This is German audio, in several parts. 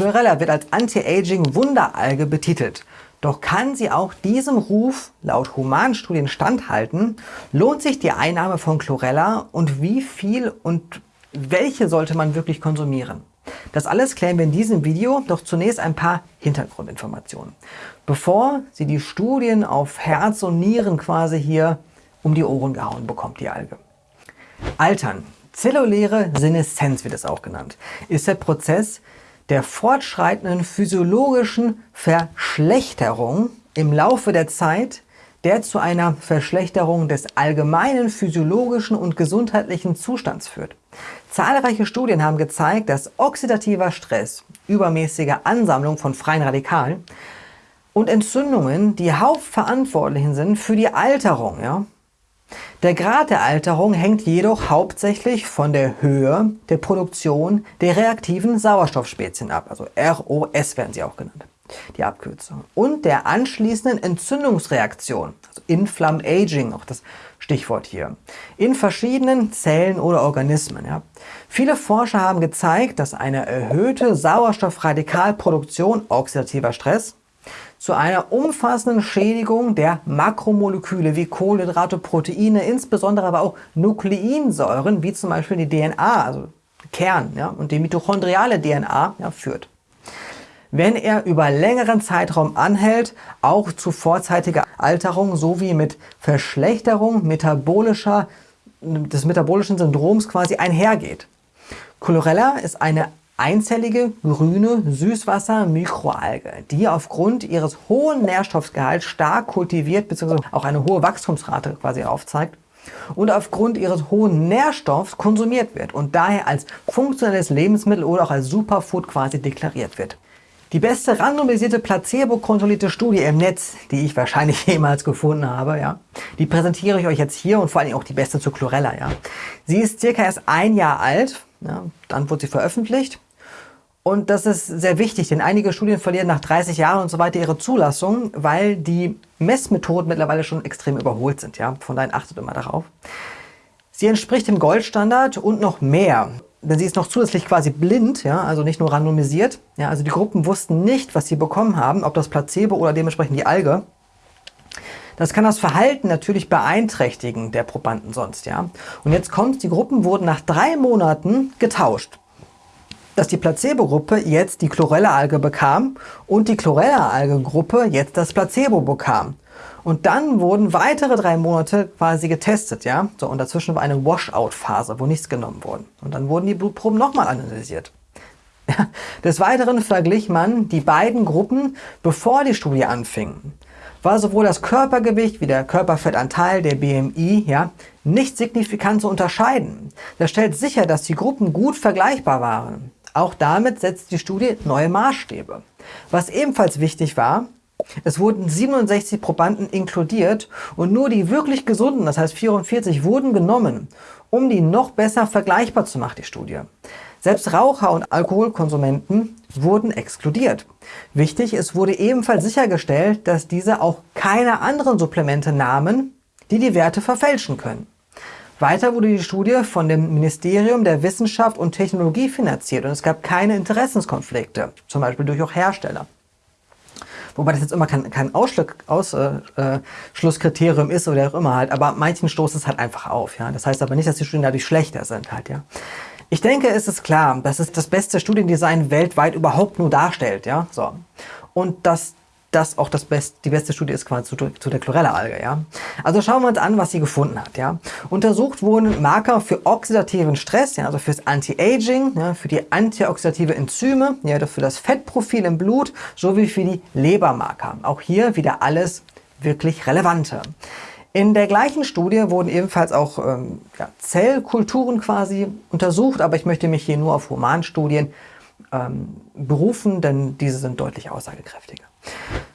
Chlorella wird als Anti-Aging-Wunderalge betitelt. Doch kann sie auch diesem Ruf laut Humanstudien standhalten? Lohnt sich die Einnahme von Chlorella und wie viel und welche sollte man wirklich konsumieren? Das alles klären wir in diesem Video, doch zunächst ein paar Hintergrundinformationen. Bevor sie die Studien auf Herz und Nieren quasi hier um die Ohren gehauen bekommt, die Alge. Altern, zelluläre Seneszenz wird es auch genannt, ist der Prozess der fortschreitenden physiologischen Verschlechterung im Laufe der Zeit, der zu einer Verschlechterung des allgemeinen physiologischen und gesundheitlichen Zustands führt. Zahlreiche Studien haben gezeigt, dass oxidativer Stress, übermäßige Ansammlung von freien Radikalen und Entzündungen die Hauptverantwortlichen sind für die Alterung. Ja? Der Grad der Alterung hängt jedoch hauptsächlich von der Höhe der Produktion der reaktiven Sauerstoffspezien ab, also ROS werden sie auch genannt, die Abkürzung, und der anschließenden Entzündungsreaktion, also Inflamed Aging, auch das Stichwort hier, in verschiedenen Zellen oder Organismen. Ja. Viele Forscher haben gezeigt, dass eine erhöhte Sauerstoffradikalproduktion, oxidativer Stress, zu einer umfassenden Schädigung der Makromoleküle wie Kohlenhydrate, Proteine, insbesondere aber auch Nukleinsäuren, wie zum Beispiel die DNA, also Kern ja, und die mitochondriale DNA ja, führt. Wenn er über längeren Zeitraum anhält, auch zu vorzeitiger Alterung sowie mit Verschlechterung metabolischer, des metabolischen Syndroms quasi einhergeht. Chlorella ist eine einzellige grüne Süßwasser-Mikroalge, die aufgrund ihres hohen Nährstoffgehalts stark kultiviert bzw. auch eine hohe Wachstumsrate quasi aufzeigt und aufgrund ihres hohen Nährstoffs konsumiert wird und daher als funktionelles Lebensmittel oder auch als Superfood quasi deklariert wird. Die beste randomisierte placebo-kontrollierte Studie im Netz, die ich wahrscheinlich jemals gefunden habe, ja, die präsentiere ich euch jetzt hier und vor allem auch die beste zu Chlorella. Ja. Sie ist circa erst ein Jahr alt, ja, dann wurde sie veröffentlicht und das ist sehr wichtig, denn einige Studien verlieren nach 30 Jahren und so weiter ihre Zulassung, weil die Messmethoden mittlerweile schon extrem überholt sind. Ja? Von daher achtet immer darauf. Sie entspricht dem Goldstandard und noch mehr. Denn sie ist noch zusätzlich quasi blind, ja, also nicht nur randomisiert. Ja, also die Gruppen wussten nicht, was sie bekommen haben, ob das Placebo oder dementsprechend die Alge. Das kann das Verhalten natürlich beeinträchtigen der Probanden sonst. ja. Und jetzt kommt, die Gruppen wurden nach drei Monaten getauscht dass die Placebo-Gruppe jetzt die Chlorella-Alge bekam und die Chlorella-Alge-Gruppe jetzt das Placebo bekam. Und dann wurden weitere drei Monate quasi getestet, ja. So, und dazwischen war eine Washout-Phase, wo nichts genommen wurde. Und dann wurden die Blutproben nochmal analysiert. Des Weiteren verglich man die beiden Gruppen, bevor die Studie anfing. War sowohl das Körpergewicht wie der Körperfettanteil, der BMI, ja, nicht signifikant zu unterscheiden. Das stellt sicher, dass die Gruppen gut vergleichbar waren. Auch damit setzt die Studie neue Maßstäbe. Was ebenfalls wichtig war, es wurden 67 Probanden inkludiert und nur die wirklich gesunden, das heißt 44, wurden genommen, um die noch besser vergleichbar zu machen, die Studie. Selbst Raucher und Alkoholkonsumenten wurden exkludiert. Wichtig, es wurde ebenfalls sichergestellt, dass diese auch keine anderen Supplemente nahmen, die die Werte verfälschen können. Weiter wurde die Studie von dem Ministerium der Wissenschaft und Technologie finanziert und es gab keine Interessenskonflikte, zum Beispiel durch auch Hersteller. Wobei das jetzt immer kein, kein Ausschlusskriterium äh, ist oder auch immer halt, aber manchen stoßt es halt einfach auf. Ja? Das heißt aber nicht, dass die Studien dadurch schlechter sind halt. Ja? Ich denke, es ist klar, dass es das beste Studiendesign weltweit überhaupt nur darstellt. Ja? So. Und dass das auch das Best, die beste Studie ist quasi zu, zu der Chlorella-Alge. Ja? Also schauen wir uns an, was sie gefunden hat. Ja? Untersucht wurden Marker für oxidativen Stress, ja, also fürs Anti-Aging, ja, für die antioxidative Enzyme, ja, für das Fettprofil im Blut, sowie für die Lebermarker. Auch hier wieder alles wirklich Relevante. In der gleichen Studie wurden ebenfalls auch ähm, ja, Zellkulturen quasi untersucht, aber ich möchte mich hier nur auf Humanstudien ähm, berufen, denn diese sind deutlich aussagekräftiger.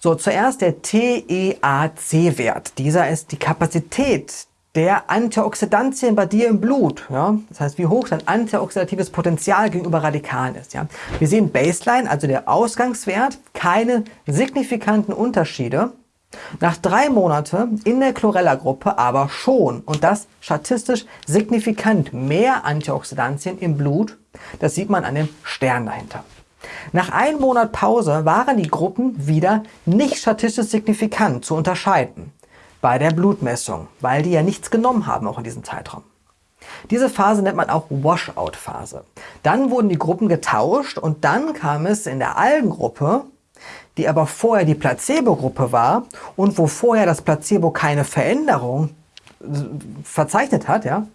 So, zuerst der TEAC-Wert. Dieser ist die Kapazität der Antioxidantien bei dir im Blut. Ja? Das heißt, wie hoch dein antioxidatives Potenzial gegenüber Radikalen ist. Ja? Wir sehen Baseline, also der Ausgangswert, keine signifikanten Unterschiede. Nach drei Monaten in der Chlorella-Gruppe aber schon und das statistisch signifikant mehr Antioxidantien im Blut. Das sieht man an dem Stern dahinter. Nach einem Monat Pause waren die Gruppen wieder nicht statistisch signifikant zu unterscheiden bei der Blutmessung, weil die ja nichts genommen haben auch in diesem Zeitraum. Diese Phase nennt man auch Washout-Phase. Dann wurden die Gruppen getauscht und dann kam es in der Algengruppe, die aber vorher die Placebo-Gruppe war und wo vorher das Placebo keine Veränderung äh, verzeichnet hat, ja,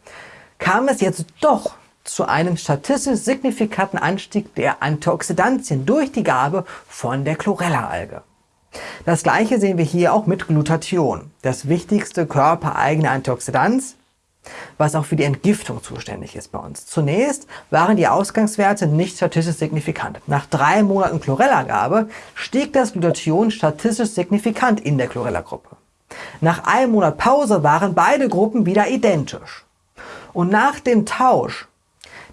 kam es jetzt doch zu einem statistisch signifikanten Anstieg der Antioxidantien durch die Gabe von der Chlorella-Alge. Das gleiche sehen wir hier auch mit Glutathion, das wichtigste körpereigene Antioxidant, was auch für die Entgiftung zuständig ist bei uns. Zunächst waren die Ausgangswerte nicht statistisch signifikant. Nach drei Monaten Chlorella-Gabe stieg das Glutathion statistisch signifikant in der Chlorella-Gruppe. Nach einem Monat Pause waren beide Gruppen wieder identisch. Und nach dem Tausch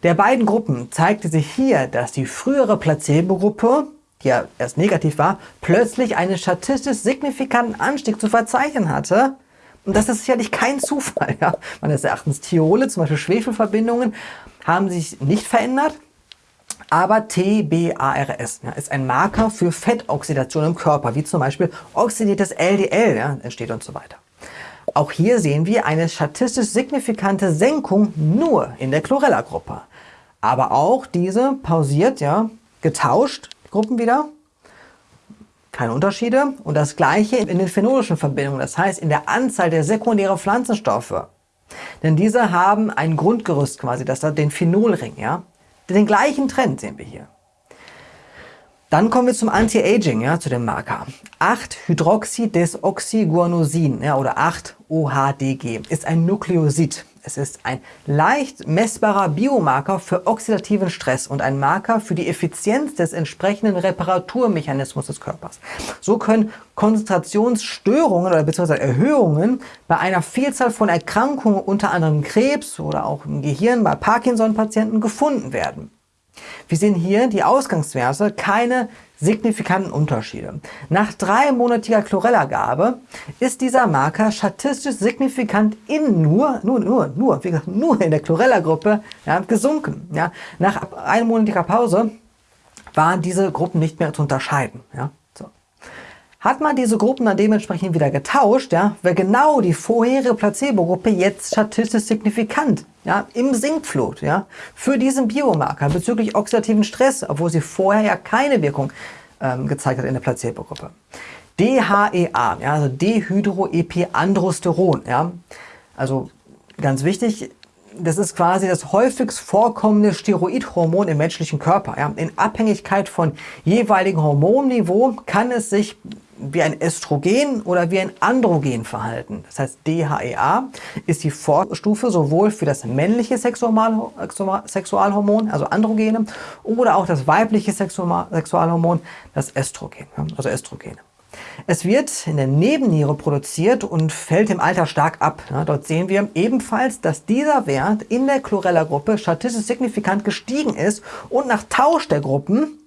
der beiden Gruppen zeigte sich hier, dass die frühere Placebo-Gruppe, die ja erst negativ war, plötzlich einen statistisch signifikanten Anstieg zu verzeichnen hatte. Und das ist sicherlich kein Zufall. Ja? Meines Erachtens Thiole, zum Beispiel Schwefelverbindungen, haben sich nicht verändert. Aber TBARS ja, ist ein Marker für Fettoxidation im Körper, wie zum Beispiel oxidiertes LDL ja, entsteht und so weiter. Auch hier sehen wir eine statistisch signifikante Senkung nur in der Chlorella-Gruppe. Aber auch diese pausiert, ja, getauscht, Gruppen wieder. Keine Unterschiede. Und das gleiche in den phenolischen Verbindungen, das heißt in der Anzahl der sekundären Pflanzenstoffe. Denn diese haben ein Grundgerüst quasi, das da den Phenolring, ja. Den gleichen Trend sehen wir hier. Dann kommen wir zum Anti-Aging, ja, zu dem Marker. 8-Hydroxydesoxyguanosin ja, oder 8-OHDG ist ein Nukleosid. Es ist ein leicht messbarer Biomarker für oxidativen Stress und ein Marker für die Effizienz des entsprechenden Reparaturmechanismus des Körpers. So können Konzentrationsstörungen oder beziehungsweise Erhöhungen bei einer Vielzahl von Erkrankungen, unter anderem Krebs oder auch im Gehirn bei Parkinson-Patienten gefunden werden. Wir sehen hier die Ausgangswerte, keine signifikanten Unterschiede. Nach dreimonatiger Chlorella-Gabe ist dieser Marker statistisch signifikant in nur, nur, nur, nur, wie gesagt, nur in der Chlorella-Gruppe ja, gesunken. Ja. Nach einmonatiger Pause waren diese Gruppen nicht mehr zu unterscheiden. Ja. Hat man diese Gruppen dann dementsprechend wieder getauscht, ja, wäre genau die vorherige Placebo-Gruppe jetzt statistisch signifikant ja, im Sinkflut ja, für diesen Biomarker bezüglich oxidativen Stress, obwohl sie vorher ja keine Wirkung ähm, gezeigt hat in der Placebo-Gruppe. DHEA, ja, also Dehydroepiandrosteron, ja, also ganz wichtig, das ist quasi das häufigst vorkommende Steroidhormon im menschlichen Körper. Ja. In Abhängigkeit von jeweiligen Hormonniveau kann es sich wie ein Östrogen oder wie ein Androgen verhalten. Das heißt, DHEA ist die Vorstufe sowohl für das männliche Sexualhormon, also Androgene, oder auch das weibliche Sexualhormon, das Östrogen, also Östrogene. Es wird in der Nebenniere produziert und fällt im Alter stark ab. dort sehen wir ebenfalls, dass dieser Wert in der Chlorella-Gruppe statistisch signifikant gestiegen ist und nach Tausch der Gruppen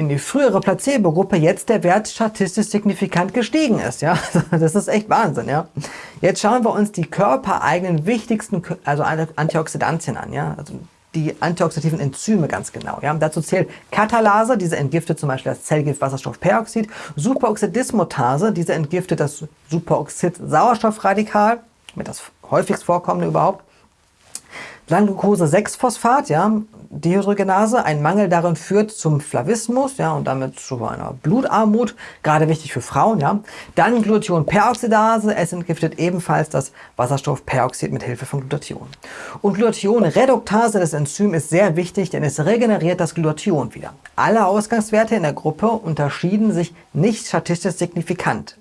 in die frühere Placebo-Gruppe jetzt der Wert statistisch signifikant gestiegen ist. Ja? Das ist echt Wahnsinn. Ja? Jetzt schauen wir uns die körpereigenen wichtigsten also Antioxidantien an. Ja? Also die antioxidativen Enzyme ganz genau. Ja? Dazu zählt Katalase, diese entgiftet zum Beispiel das Zellgift Wasserstoffperoxid, Superoxidismutase, diese entgiftet das Superoxid-Sauerstoffradikal, mit das häufigst vorkommende überhaupt. Glucose-6-Phosphat, ja, Dehydrogenase, ein Mangel darin führt zum Flavismus, ja, und damit zu einer Blutarmut, gerade wichtig für Frauen, ja. Dann Glutathion-Peroxidase, es entgiftet ebenfalls das Wasserstoffperoxid mit Hilfe von Glutathion. Und Glutathion-Reduktase, das Enzym, ist sehr wichtig, denn es regeneriert das Glutathion wieder. Alle Ausgangswerte in der Gruppe unterschieden sich nicht statistisch signifikant.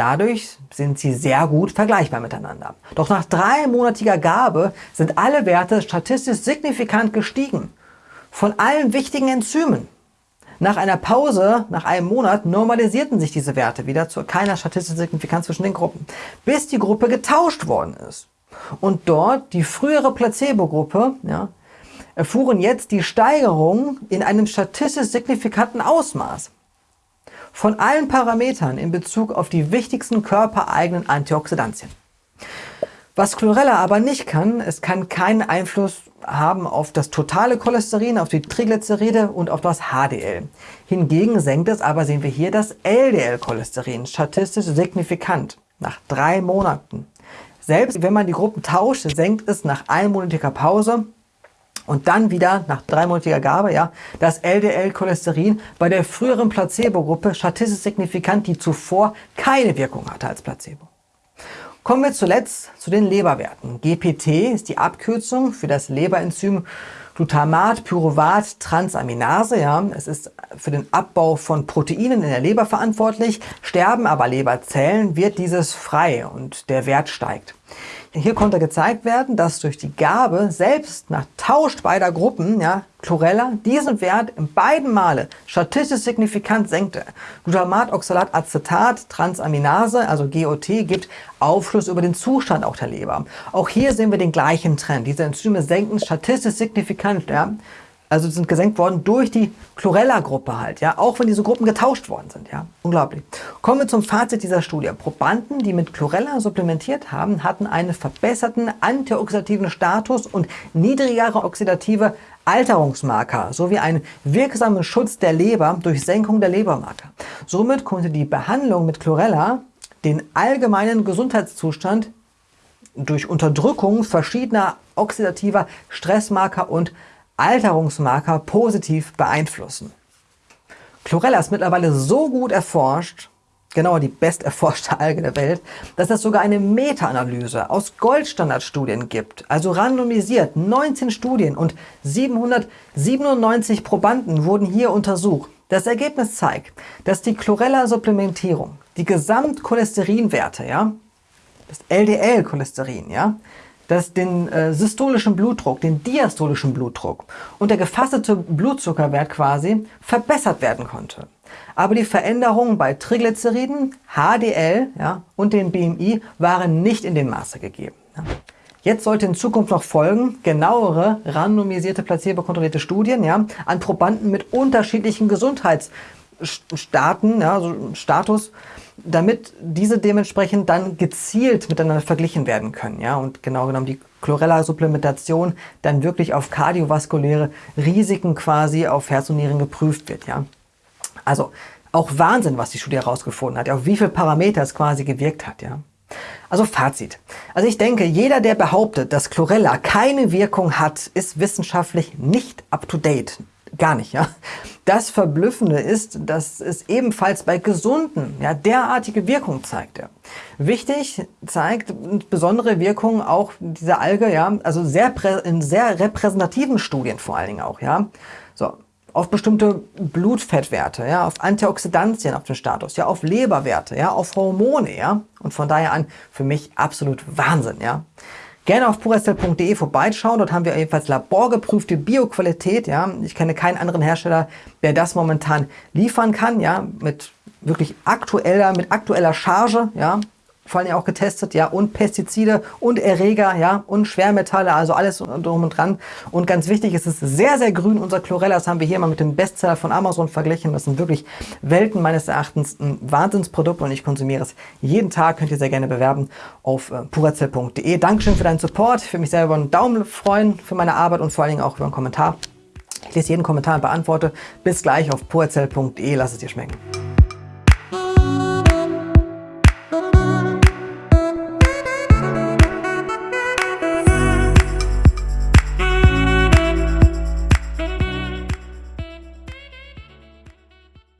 Dadurch sind sie sehr gut vergleichbar miteinander. Doch nach dreimonatiger Gabe sind alle Werte statistisch signifikant gestiegen. Von allen wichtigen Enzymen. Nach einer Pause, nach einem Monat, normalisierten sich diese Werte wieder zu keiner statistischen Signifikanz zwischen den Gruppen, bis die Gruppe getauscht worden ist. Und dort die frühere Placebo-Gruppe ja, erfuhren jetzt die Steigerung in einem statistisch signifikanten Ausmaß von allen Parametern in Bezug auf die wichtigsten körpereigenen Antioxidantien. Was Chlorella aber nicht kann, es kann keinen Einfluss haben auf das totale Cholesterin, auf die Triglyceride und auf das HDL. Hingegen senkt es aber, sehen wir hier, das LDL-Cholesterin statistisch signifikant nach drei Monaten. Selbst wenn man die Gruppen tauscht, senkt es nach einmonatiger Pause und dann wieder nach dreimonatiger Gabe ja, das LDL-Cholesterin bei der früheren Placebo-Gruppe statistisch signifikant, die zuvor keine Wirkung hatte als Placebo. Kommen wir zuletzt zu den Leberwerten. GPT ist die Abkürzung für das Leberenzym Glutamat, Pyruvat, Transaminase. Ja. Es ist für den Abbau von Proteinen in der Leber verantwortlich. Sterben aber Leberzellen, wird dieses frei und der Wert steigt. Hier konnte gezeigt werden, dass durch die Gabe selbst nach Tausch beider Gruppen, ja, Chlorella, diesen Wert in beiden Male statistisch signifikant senkte. Glutamat-Oxalatat-Acetat, Transaminase, also GOT, gibt Aufschluss über den Zustand auch der Leber. Auch hier sehen wir den gleichen Trend. Diese Enzyme senken statistisch signifikant ja, also sind gesenkt worden durch die Chlorella-Gruppe halt, ja, auch wenn diese Gruppen getauscht worden sind, ja, unglaublich. Kommen wir zum Fazit dieser Studie. Probanden, die mit Chlorella supplementiert haben, hatten einen verbesserten antioxidativen Status und niedrigere oxidative Alterungsmarker sowie einen wirksamen Schutz der Leber durch Senkung der Lebermarker. Somit konnte die Behandlung mit Chlorella den allgemeinen Gesundheitszustand durch Unterdrückung verschiedener oxidativer Stressmarker und Alterungsmarker positiv beeinflussen. Chlorella ist mittlerweile so gut erforscht, genauer die best erforschte Alge der Welt, dass es sogar eine Meta-Analyse aus Goldstandardstudien gibt, also randomisiert 19 Studien und 797 Probanden wurden hier untersucht. Das Ergebnis zeigt, dass die Chlorella-Supplementierung die Gesamtcholesterinwerte, ja, das LDL-Cholesterin, ja, dass den äh, systolischen Blutdruck, den diastolischen Blutdruck und der gefastete Blutzuckerwert quasi verbessert werden konnte. Aber die Veränderungen bei Triglyceriden, HDL ja, und dem BMI waren nicht in dem Maße gegeben. Ja. Jetzt sollte in Zukunft noch folgen genauere, randomisierte, placebo-kontrollierte Studien ja, an Probanden mit unterschiedlichen Gesundheitsstaten, ja, also Status, damit diese dementsprechend dann gezielt miteinander verglichen werden können. Ja? Und genau genommen die Chlorella-Supplementation dann wirklich auf kardiovaskuläre Risiken quasi auf Herz und Nieren geprüft wird. Ja? Also auch Wahnsinn, was die Studie herausgefunden hat, auf wie viele Parameter es quasi gewirkt hat. Ja? Also Fazit. Also ich denke, jeder, der behauptet, dass Chlorella keine Wirkung hat, ist wissenschaftlich nicht up-to-date. Gar nicht, ja. Das Verblüffende ist, dass es ebenfalls bei Gesunden ja, derartige Wirkung zeigt. Ja. Wichtig zeigt besondere Wirkung auch dieser Alge, ja, also sehr in sehr repräsentativen Studien vor allen Dingen auch, ja. So, auf bestimmte Blutfettwerte, ja, auf Antioxidantien, auf den Status, ja, auf Leberwerte, ja, auf Hormone, ja. Und von daher an für mich absolut Wahnsinn, ja. Gerne auf purestel.de vorbeischauen. Dort haben wir ebenfalls laborgeprüfte Bioqualität. Ja. Ich kenne keinen anderen Hersteller, der das momentan liefern kann, ja, mit wirklich aktueller, mit aktueller Charge, ja, vor allem auch getestet, ja, und Pestizide und Erreger, ja, und Schwermetalle, also alles drum und dran. Und ganz wichtig, es ist sehr, sehr grün. Unser Chlorella, das haben wir hier mal mit dem Bestseller von Amazon verglichen. Das sind wirklich Welten meines Erachtens ein Wahnsinnsprodukt und ich konsumiere es jeden Tag. Könnt ihr sehr gerne bewerben auf äh, purazell.de. Dankeschön für deinen Support. Würde mich sehr über einen Daumen freuen für meine Arbeit und vor allen Dingen auch über einen Kommentar. Ich lese jeden Kommentar und beantworte. Bis gleich auf purazell.de. Lass es dir schmecken.